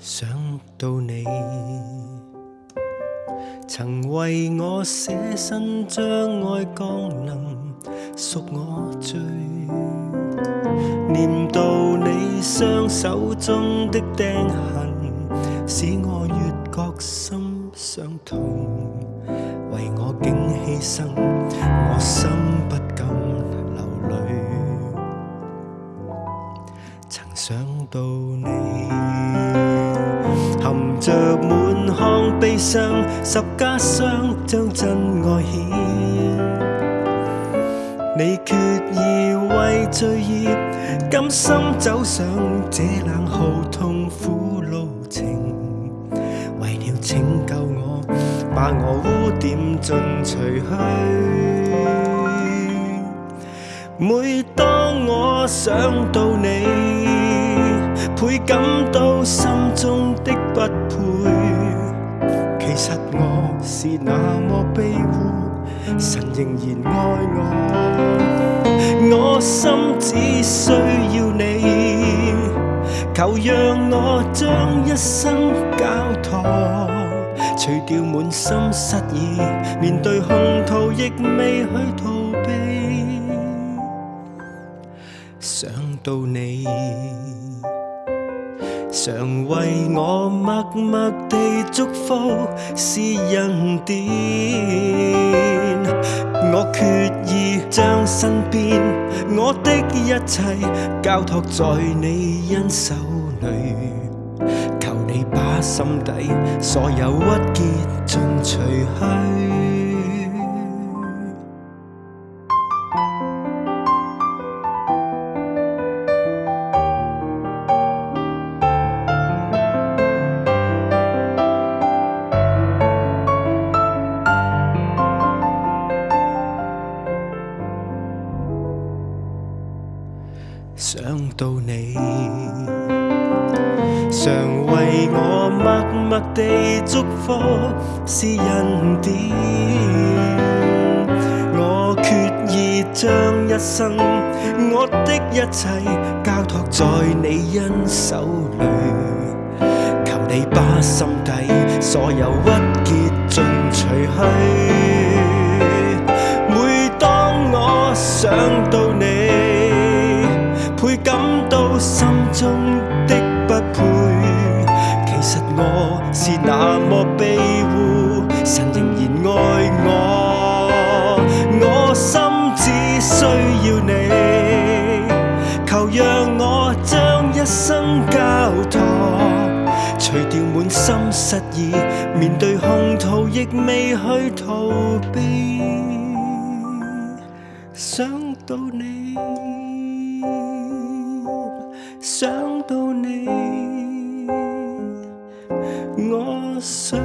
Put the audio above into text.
想到你，曾为我舍身将爱降临，赎我罪。念到你双手中的钉痕，使我越觉心伤痛。为我竟牺牲，我心不敢流泪。曾想到你，着满腔悲伤，十家双将真爱显。你决意为罪孽，甘心走上这冷酷痛苦路程，为了拯救我，把我污点尽除去。每当我想到你，会感到心中的不配。其实我是那么卑污。神仍然爱我，我心只需要你，求让我将一生交托，除掉满心失意，面对空途亦未去逃避，想到你。常为我默默地祝福，是恩典。我决意将身边我的一切交托在你恩手里，求你把心底所有郁结尽除去。想到你，常为我默默地祝福，是恩典。我决意将一生我的一切交托在你恩手里，求你把心底所有郁结尽除去。每当我想到你。中的不配，其实我是那么卑污，神仍然爱我，我心只需要你，求让我将一生交托，除掉满心失意，面对空途亦未去逃避，想到你。想到你我想